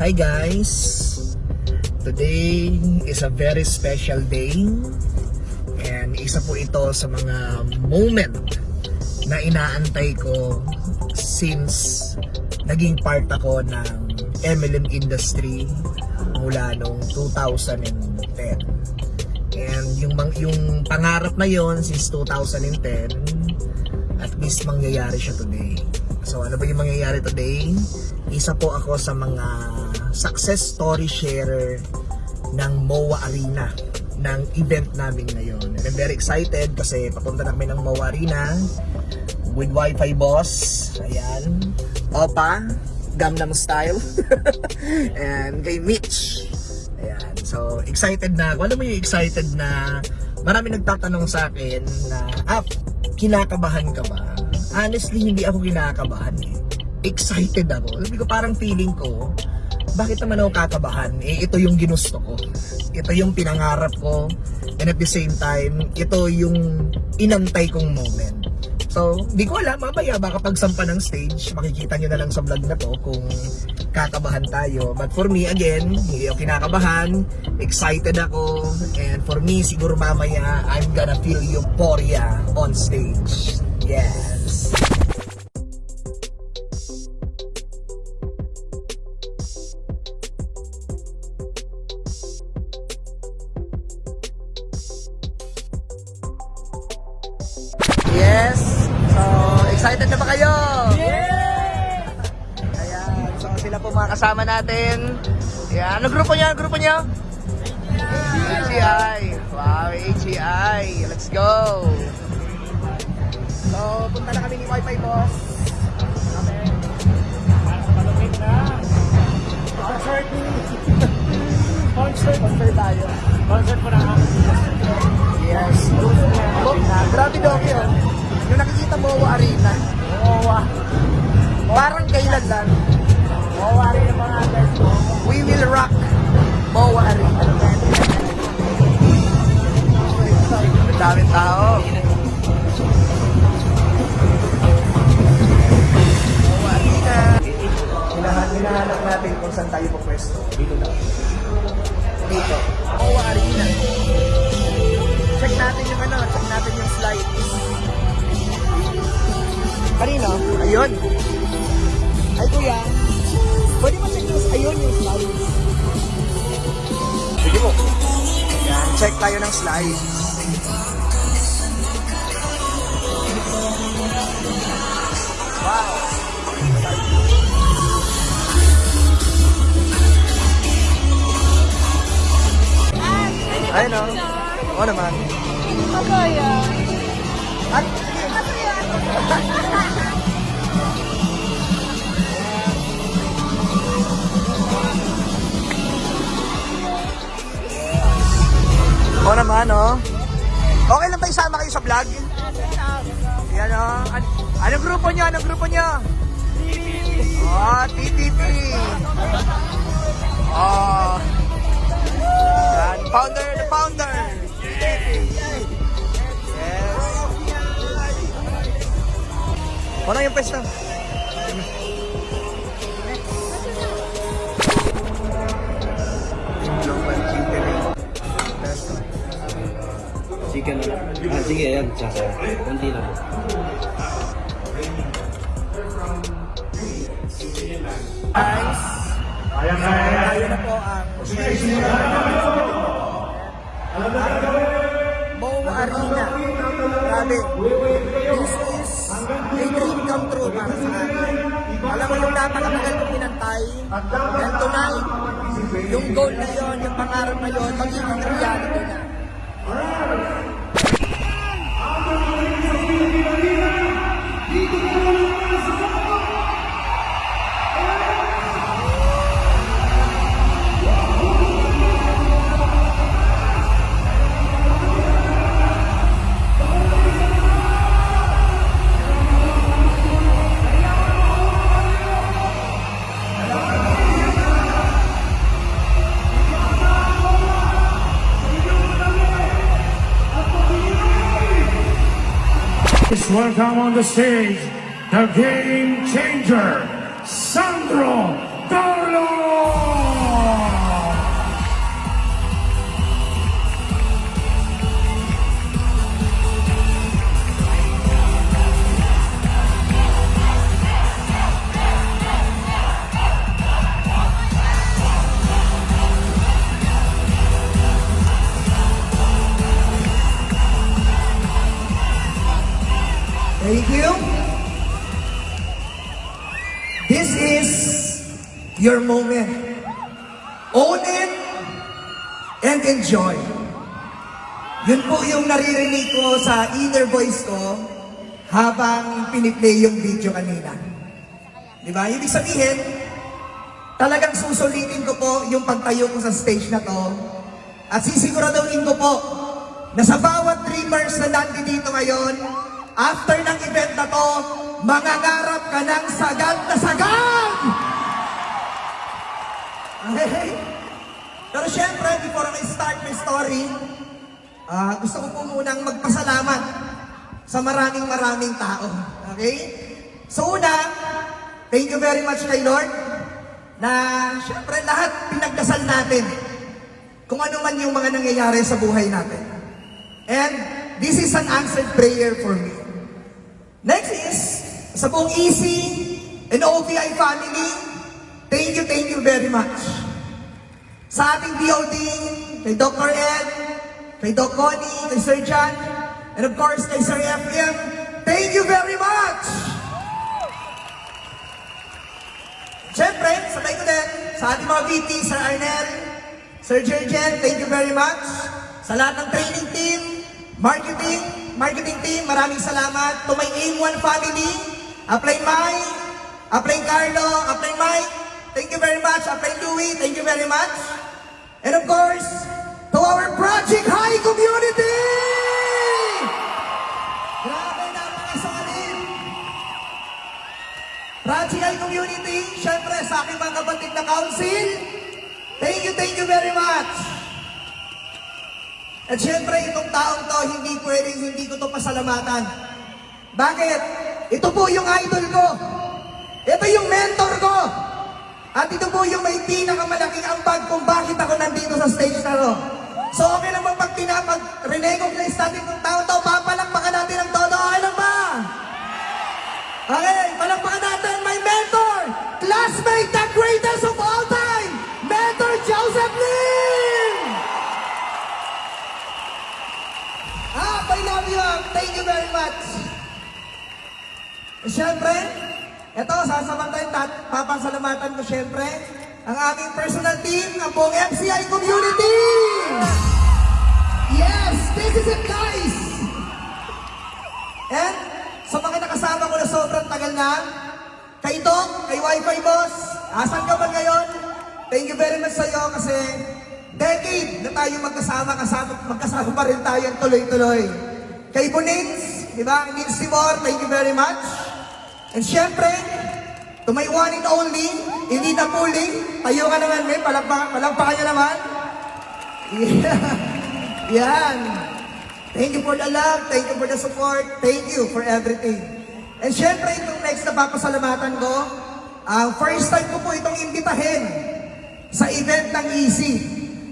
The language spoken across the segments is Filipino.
Hi guys! Today is a very special day and isa po ito sa mga moment na inaantay ko since naging part ako ng MLM industry mula noong 2010. And yung, yung pangarap na yon since 2010, at least mangyayari siya today. So ano ba yung mangyayari today? Isa po ako sa mga success story sharer ng MOA Arena ng event namin ngayon. And I'm very excited kasi papunta na kami ng MOA Arena with Wi-Fi boss. Ayan. Opa, Gangnam Style. And kay Mitch. Ayan. So, excited na ako. Alam mo yung excited na marami nagtatanong sa akin na, ah, kinakabahan ka ba? Honestly, hindi ako kinakabahan eh. Excited ako. Sabi ko, parang feeling ko, bakit naman ako kakabahan? Eh, ito yung ginusto ko. Ito yung pinangarap ko. And at the same time, ito yung inantay kong moment. So, di ko alam, mamaya baka pagsampa ng stage, makikita nyo na lang sa vlog na to kung kakabahan tayo. But for me, again, hindi ako kinakabahan, excited ako, and for me, siguro mamaya, I'm gonna feel euphoria on stage. Yes! Natin. Ayan, ano grupo niya? Ano grupo niya? HEI. Wow, HEI. Let's go. So, punta na kami ni Wi-Fi boss. Okay. Concert. Concert. Concert tayo. Concert po na. Yes. Oh, grabe daw yun. Yung nakikita mo arena. Oo, Parang kailan lang. Rin yung mga guys. We will rock Moa Arena. Ang daming tao. Arena. Hinahan, hinahanap natin kung saan tayo pupwesto. Dito daw. Dito. Moa Arena. Check natin yung ano, check natin yung slides. Kanino? Ayun. Ay kuya, Sige mo. Yan, check tayo ng slides. Wow. Ayun o. Oo naman. Masaya. At, Oo naman, oh. Okay lang ba isama kayo sa vlog? Yan, oh. An anong grupo niyo? Anong grupo niyo? Oh, TTP. Oh. Yan, founder, the founder. Yes. Ano yung pwesto? Global Chicken na lang. Ah, sige, yan. Tsaka, konti na po. Guys, tayo na po ang Moa Arena. Grabe. This is a dream come true para sa akin. Alam mo yung napakatagal kong pinantay. And tonight, yung goal na yon, yung pangarap na yon, magiging reality na. Please welcome on the stage the game changer, Sandro Thank you. This is your moment. Own it and enjoy. Yun po yung naririnig ko sa inner voice ko habang piniplay yung video kanina. Di ba? Ibig sabihin, talagang susulitin ko po yung pagtayo ko sa stage na to at sisiguraduhin ko po na sa bawat dreamers na nandito ngayon, after ng event na to, mangangarap ka ng sagad na sagad! Okay? Pero syempre, before I start my story, ah, gusto ko po munang magpasalamat sa maraming maraming tao. Okay? So una, thank you very much kay Lord na syempre lahat pinagdasal natin kung ano man yung mga nangyayari sa buhay natin. And this is an answered prayer for me. Next is, sa buong Easy and OVI family, thank you, thank you very much. Sa ating DOD, kay Dr. Ed, kay Doc Connie, kay Sir John, and of course kay Sir FM, thank you very much! Siyempre, sabay ko din sa ating mga VP, Sir Arnel, Sir Jerjen, thank you very much. Sa lahat ng training team, marketing, marketing team, maraming salamat. To my AIM1 family, Apply Mike, Apply Carlo, Apply Mike, thank you very much. Apply Louie, thank you very much. And of course, to our Project High community! Grabe, napakasalim! Project High community, syempre sa aking mga kapatid na council, thank you, thank you very much! At syempre, itong taong to, hindi pwedeng hindi ko to pasalamatan. Bakit? Ito po yung idol ko. Ito yung mentor ko. At ito po yung may pinakamalaking ambag kung bakit ako nandito sa stage na to. So okay ba pag tinapag recognize natin itong tao to, papalakpakan natin ang todo. Okay lang ba? Okay, palakpakan natin my mentor, classmate, the greatest Siyempre, ito, sasamantayin at papasalamatan ko siyempre ang aming personal team, ang buong MCI community! Yes, this is it guys! And sa mga nakasama ko na sobrang tagal na, kay Doc, kay Wi-Fi Boss, asan ka man ngayon? Thank you very much sa iyo kasi decade na tayo magkasama, kasama, magkasama pa rin tayo tuloy-tuloy. Kay Bunins, di ba? Nils Timor, thank you very much. And syempre, to my one and only, hindi na pulling, tayo ka naman, may palagpa, palagpakan niya naman. Yeah. Yan. Thank you for the love, thank you for the support, thank you for everything. And syempre, itong next na papasalamatan ko, ang first time ko po itong imbitahin sa event ng Easy.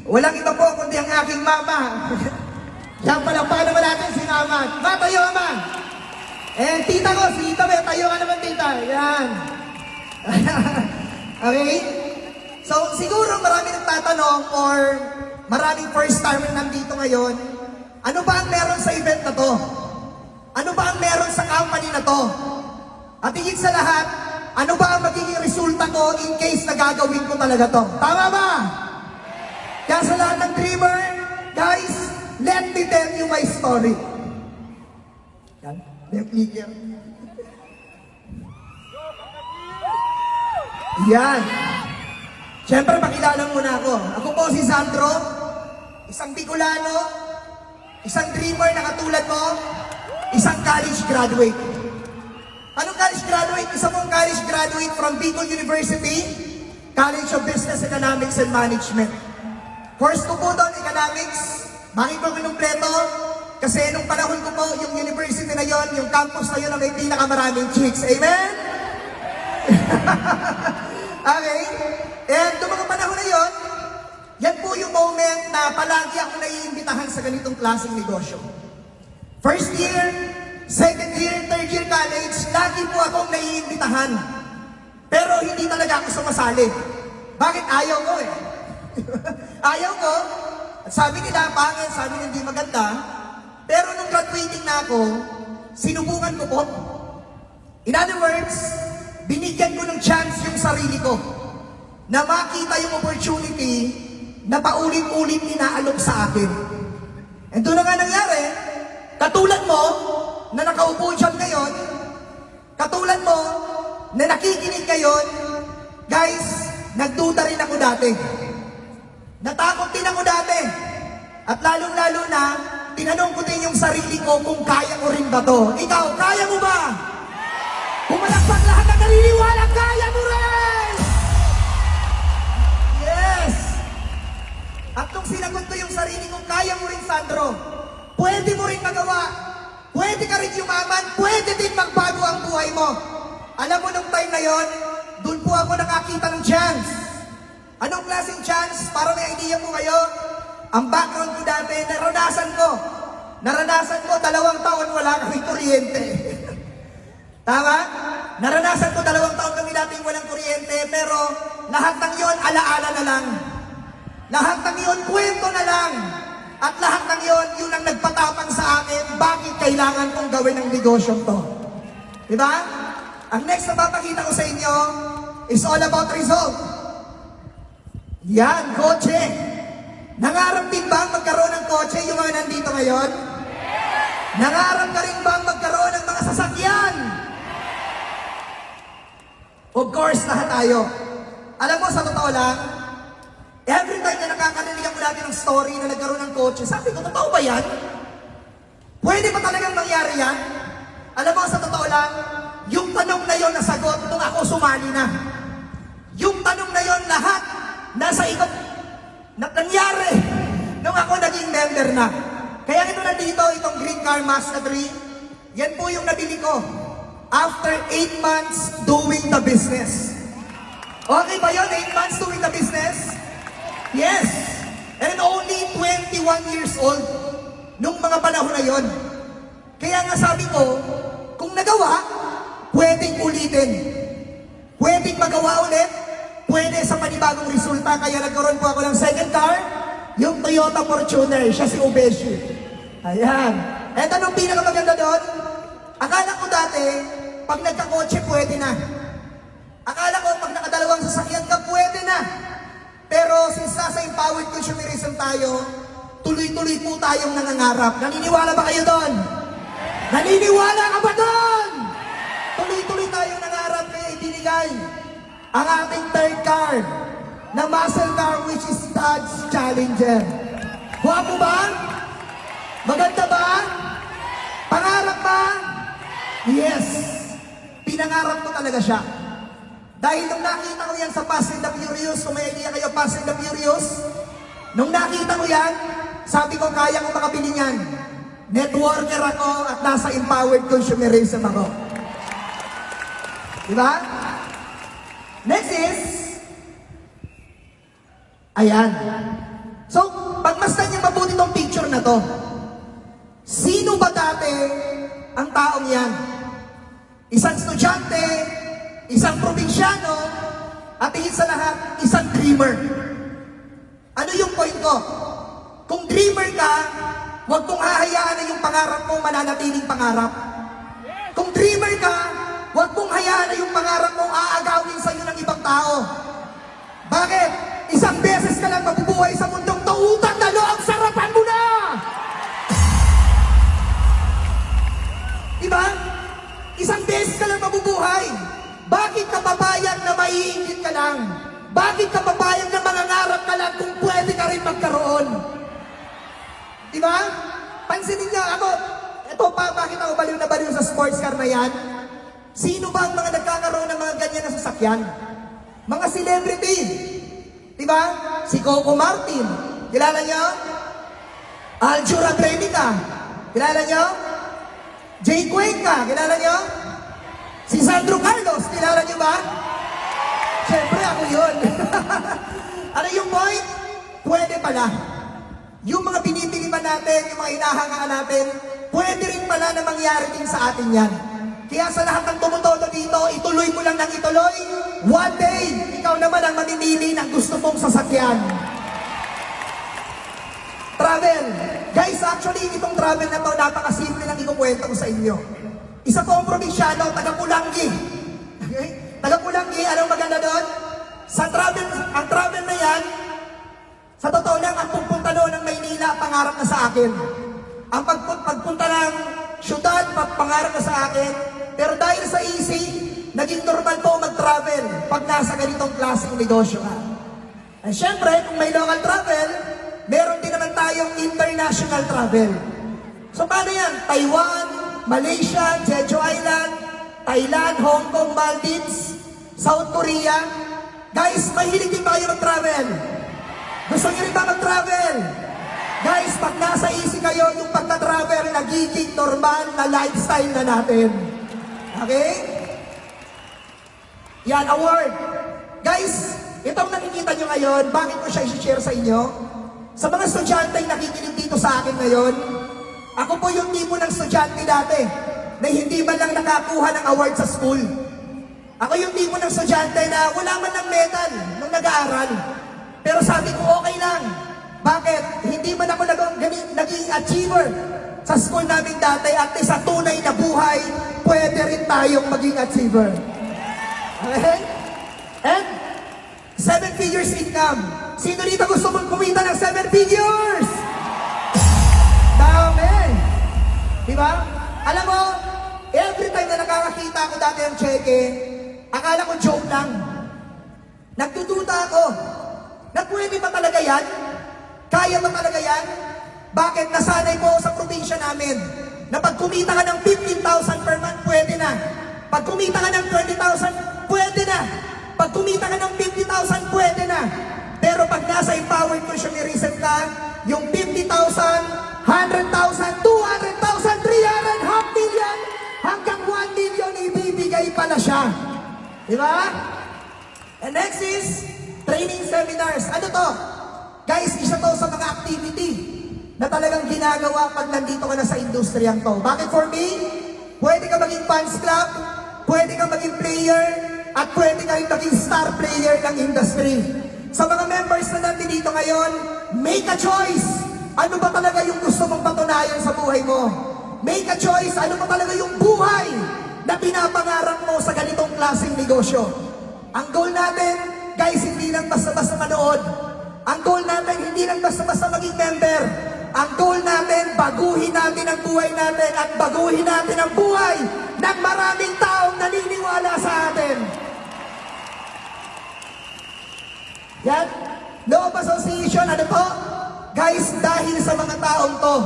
Walang iba po kundi ang aking mama. Yan pala, paano naman natin si mama? Ma, tayo mama! Eh, tita ko, si tita, may tayo ka naman tita. Yan. okay? So, siguro marami nagtatanong or maraming first timer nandito ngayon, ano ba ang meron sa event na to? Ano ba ang meron sa company na to? At higit sa lahat, ano ba ang magiging resulta ko in case na gagawin ko talaga to? Tama ba? Kaya sa lahat ng dreamer, guys, let me tell you my story. May clicker. Yan. Siyempre, pakilala muna ako. Ako po si Sandro, isang Bicolano, isang dreamer na katulad mo, isang college graduate. Anong college graduate? Isa pong college graduate from Bicol University, College of Business Economics and Management. Course ko po doon, economics. Bakit ko kinumpleto? Kasi nung panahon ko po, yung university na yon, yung campus na yon na may pinakamaraming chicks. Amen? okay? And noong mga panahon na yon, yan po yung moment na palagi ako naiimbitahan sa ganitong klaseng negosyo. First year, second year, third year college, lagi po akong naiimbitahan. Pero hindi talaga ako sumasali. Bakit ayaw ko eh? ayaw ko. At sabi nila, pangit, sabi nila hindi maganda. Pero nung graduating na ako, sinubukan ko po. In other words, binigyan ko ng chance yung sarili ko na makita yung opportunity na paulit-ulit inaalok sa akin. And doon na nga nangyari, katulad mo, na nakaupo dyan ngayon, katulad mo, na nakikinig ngayon, guys, nagduda rin ako dati. Natakot din ako dati. At lalong-lalo na, tinanong ko din yung sarili ko kung kaya ko rin ba to. Ikaw, kaya mo ba? Pumalakpak lahat na naniniwala, Ang background ko dati, naranasan ko. Naranasan ko, dalawang taon wala kami kuryente. Tama? Naranasan ko dalawang taon kami dating walang kuryente, pero lahat ng yon alaala na lang. Lahat ng yon kwento na lang. At lahat ng yon, yun ang nagpatapang sa akin, bakit kailangan kong gawin ang negosyo to. Diba? Ang next na papakita ko sa inyo is all about result. Yan, kotse. Nangarap din ba magkaroon ng kotse yung mga nandito ngayon? Nangarap ka rin ba ang magkaroon ng mga sasakyan? Of course, lahat tayo. Alam mo, sa totoo lang, every time na nakakarinig ako dati ng story na nagkaroon ng kotse, sabi ko, totoo ba yan? Pwede ba talagang mangyari yan? Alam mo, sa totoo lang, yung tanong na yon nasagot nung ako sumali na. Yung tanong na yon lahat nasa ikot na nangyari nung ako naging member na. Kaya ito nandito, itong Green Car Mazda 3, yan po yung nabili ko after 8 months doing the business. Okay ba yun? 8 months doing the business? Yes! And only 21 years old nung mga panahon na yon. Kaya nga sabi ko, kung nagawa, pwedeng ulitin. Pwedeng magawa ulit, pwede sa panibagong resulta. Kaya nagkaroon po ako ng second car, yung Toyota Fortuner, siya si Ubeshi. Ayan. Eto anong pinakamaganda doon? Akala ko dati, pag nagkakotse, pwede na. Akala ko, pag nakadalawang sasakyan ka, pwede na. Pero since nasa empowered consumerism tayo, tuloy-tuloy po tayong nangangarap. Naniniwala ba kayo doon? Naniniwala ka ba doon? Tuloy-tuloy tayong nangarap kaya ibinigay ang ating third car na muscle car which is Dodge Challenger. Guwapo ba? Maganda ba? Pangarap ba? Yes. Pinangarap ko talaga siya. Dahil nung nakita ko yan sa Fast and the Furious, kung may idea kayo, Fast and the Furious, nung nakita ko yan, sabi ko, kaya ko makabili niyan. Networker ako at nasa empowered consumerism ako. Diba? Next is, ayan. So, pagmasdan niyo mabuti tong picture na to. Sino ba dati ang taong yan? Isang estudyante, isang probinsyano, at higit sa lahat, isang dreamer. Ano yung point ko? Kung dreamer ka, huwag kong hahayaan na yung pangarap mo mananatiling pangarap. Kung dreamer ka, huwag mong hayaan na yung pangarap mo aagawin sa iyo ng ibang tao. Bakit? Isang beses ka lang mabubuhay sa mundong to, utang na loob, sarapan mo na! Diba? Isang beses ka lang mabubuhay. Bakit ka babayag na maiingit ka lang? Bakit ka babayag na mangangarap ka lang kung pwede ka rin magkaroon? Diba? Pansinin niyo ako, ito pa, bakit ako baliw na baliw sa sports car na yan? Sino ba ang mga nagkakaroon ng mga ganyan na sasakyan? Mga celebrity. Diba? Si Coco Martin. Kilala niyo? Aljura Trenica. Kilala niyo? Jay Cuenca. Kilala niyo? Si Sandro Carlos. Kilala niyo ba? Siyempre ako yun. ano yung point? Pwede pala. Yung mga binibili natin, yung mga hinahangaan natin, pwede rin pala na mangyari din sa atin yan. Kaya sa lahat ng tumutodo dito, ituloy mo lang ng ituloy. One day, ikaw naman ang mamimili ng gusto mong sasakyan. Travel. Guys, actually, itong travel na to, napakasimple lang ikukwento ko sa inyo. Isa po ang probinsyano, taga Pulanggi. Okay? Taga Pulanggi, anong maganda doon? Sa travel, ang travel na yan, sa totoo lang, ang pagpunta doon ng Maynila, pangarap na sa akin. Ang pagpun- pagpunta ng syudad, pa- pangarap na sa akin. Pero dahil sa easy, naging normal po mag-travel pag nasa ganitong klaseng negosyo ka. At syempre, kung may local travel, meron din naman tayong international travel. So paano yan? Taiwan, Malaysia, Jeju Island, Thailand, Hong Kong, Maldives, South Korea. Guys, mahilig din tayo mag-travel. Gusto niyo rin ba mag-travel? Guys, pag nasa easy kayo, yung pagka-travel, nagiging normal na lifestyle na natin. Okay? Yan, award. Guys, itong nakikita nyo ngayon, bakit ko siya i-share sa inyo? Sa mga estudyante yung nakikinig dito sa akin ngayon, ako po yung tipo ng estudyante dati na hindi man lang nakakuha ng award sa school. Ako yung tipo ng estudyante na wala man ng medal nung nag-aaral. Pero sabi ko, okay lang. Bakit? Hindi man ako naging achiever sa school namin dati at sa tunay na buhay, pwede rin tayong maging achiever. Okay? And, seven figures income. Sino dito gusto mong kumita ng seven figures? Dami! Di ba? Alam mo, every time na nakakakita ako dati ng cheque, akala ko joke lang. Nagtututa ako. Na pwede ba talaga yan? Kaya ba talaga yan? Bakit nasanay ako sa probinsya namin? Na pag kumita ka ng 15,000 per month, pwede na. Pag kumita ka ng 20,000, pwede na. Pag kumita ka ng 50,000, pwede na. Pero pag nasa empowered consumerism ka, yung 50,000, 100,000, 200,000, 300, half million, hanggang 1 million, ibibigay pa na siya. Di ba? And next is training seminars. Ano to? Guys, isa to sa mga activity na talagang ginagawa pag nandito ka na sa industriyang to. Bakit for me? Pwede ka maging fans club, pwede ka maging player, at pwede ka rin maging star player ng industry. Sa mga members na nandito ngayon, make a choice. Ano ba talaga yung gusto mong patunayan sa buhay mo? Make a choice. Ano ba talaga yung buhay na pinapangarap mo sa ganitong klaseng negosyo? Ang goal natin, guys, hindi lang basta-basta manood. Ang goal natin, hindi lang basta-basta maging member. Ang goal natin, baguhin natin ang buhay natin at baguhin natin ang buhay ng maraming taong naniniwala sa atin. Yan. Of Association, ano po? Guys, dahil sa mga taong to,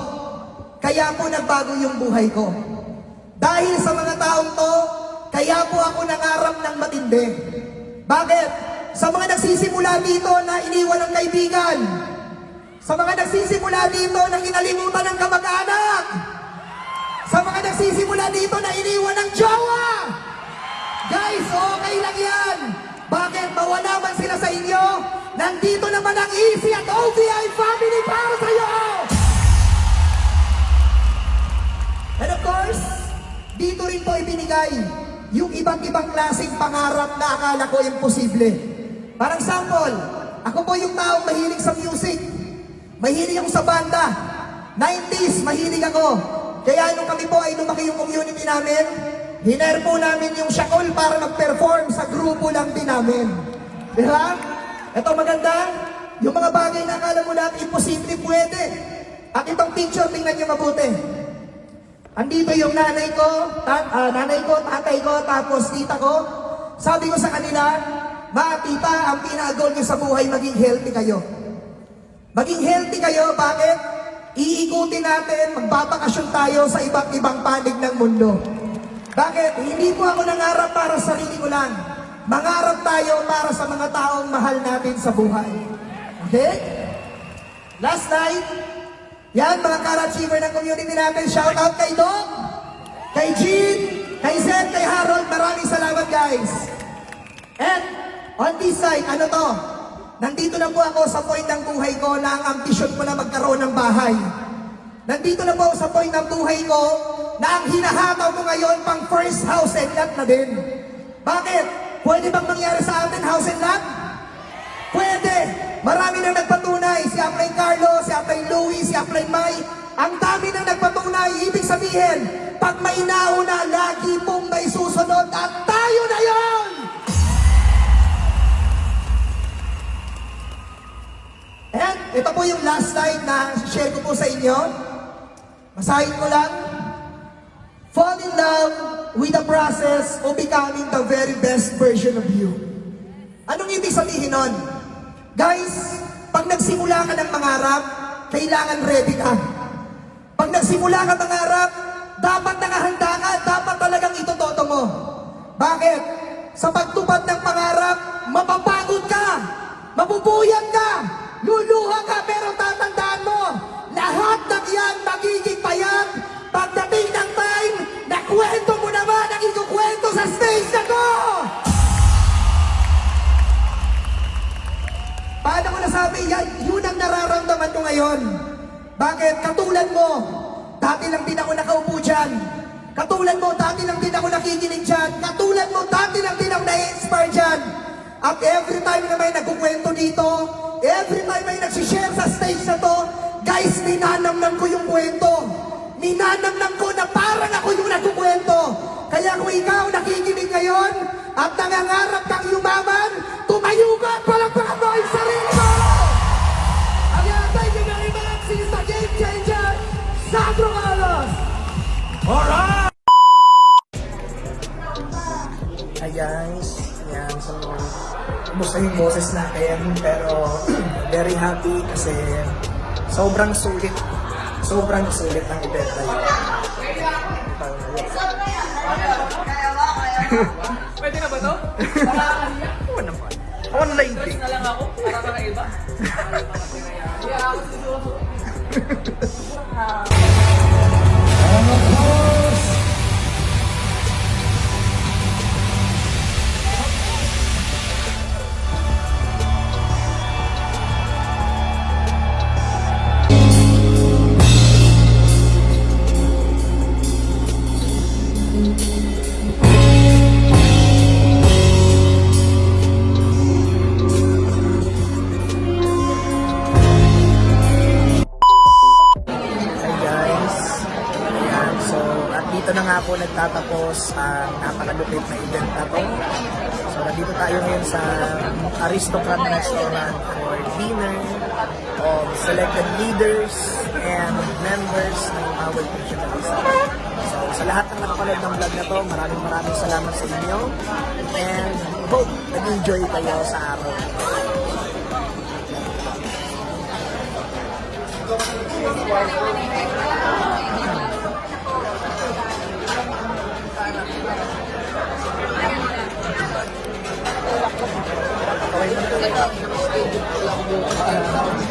kaya po nagbago yung buhay ko. Dahil sa mga taong to, kaya po ako nangarap ng matindi. Bakit? Sa mga nagsisimula dito na iniwan ng kaibigan. Sa mga nagsisimula dito na inalimutan ng kamag-anak. Sa mga nagsisimula dito na iniwan ng jowa. Guys, okay lang yan. Bakit? Mawala man sila sa inyo. Nandito naman ang Easy at OVI family para sa iyo. And of course, dito rin po ibinigay yung iba't ibang klaseng pangarap na akala ko imposible. Parang sample, ako po yung taong mahilig sa music. Mahilig ako sa banda. 90s, mahilig ako. Kaya nung kami po ay lumaki yung community namin, hiner po namin yung Shakol para mag-perform sa grupo lang din namin. Di ba? Ito maganda, yung mga bagay na akala mo lahat imposible pwede. At itong picture, tingnan nyo mabuti. Andito yung nanay ko, ta- ah, nanay ko, tatay ko, tapos tita ko. Sabi ko sa kanila, Ma, tita, ang pinaka-goal niyo sa buhay, maging healthy kayo. Maging healthy kayo, bakit? Iikutin natin, magbabakasyon tayo sa iba't ibang panig ng mundo. Bakit? Hindi po ako nangarap para sa sarili ko lang. Mangarap tayo para sa mga taong mahal natin sa buhay. Okay? Last night, yan mga ka-achiever ng community natin, shout out kay Doc, kay Jean, kay Zen, kay Harold, maraming salamat guys. And on this side, ano to? Nandito na po ako sa point ng buhay ko na ang ambisyon ko na magkaroon ng bahay. Nandito na po ako sa point ng buhay ko na ang hinahataw mo ngayon pang first house and lot na din. Bakit? Pwede bang mangyari sa atin house and lot? Pwede! Marami na nagpatunay. Si Aplain Carlo, si Aplain Louis, si Aplain Mai. Ang dami na nagpatunay. Ibig sabihin, pag may nauna, lagi pong may susunod at tayo na yon! And ito po yung last slide na share ko po sa inyo. Basahin ko lang. Fall in love with the process of becoming the very best version of you. Anong ibig sabihin nun? Guys, pag nagsimula ka ng mangarap, kailangan ready ka. Pag nagsimula ka mangarap, dapat nakahanda ka, dapat talagang itototo mo. Bakit? Sa pagtupad ng pangarap, mapapagod ka, mapupuyat ka, luluha ka, pero tatandaan mo, lahat ng yan magiging payag pagdating ng time na kwento mo naman ang ikukwento sa stage na to! Paano ko nasabi yan? Yun ang nararamdaman ko ngayon. Bakit? Katulad mo, dati lang din ako nakaupo dyan. Katulad mo, dati lang din ako nakikinig dyan. Katulad mo, dati lang din ako na-inspire dyan. At every time na may nagkukwento dito, every time may nagsishare sa stage na to, guys, ninanamnam ko yung kwento. Ninanamnam ko na parang ako yung nagkukwento. Kaya kung ikaw nakikinig ngayon at nangangarap kang yumaman, tumayo ka at palakpakan mo ang sarili mo! Again, thank you very much. He's the game changer, Sandro Carlos! Hi guys, yan, so kumusta yung boses natin pero very happy kasi sobrang sulit sobrang sulit ang event na yun. Pwede na ba to? Oo naman. Ako na nainti. na lang ako para kakaiba. Kaya ako sususo. selected leaders and members ng Power Christian So, sa lahat ng nakapanood ng vlog na to, maraming maraming salamat sa inyo and hope nag-enjoy kayo sa araw. Okay.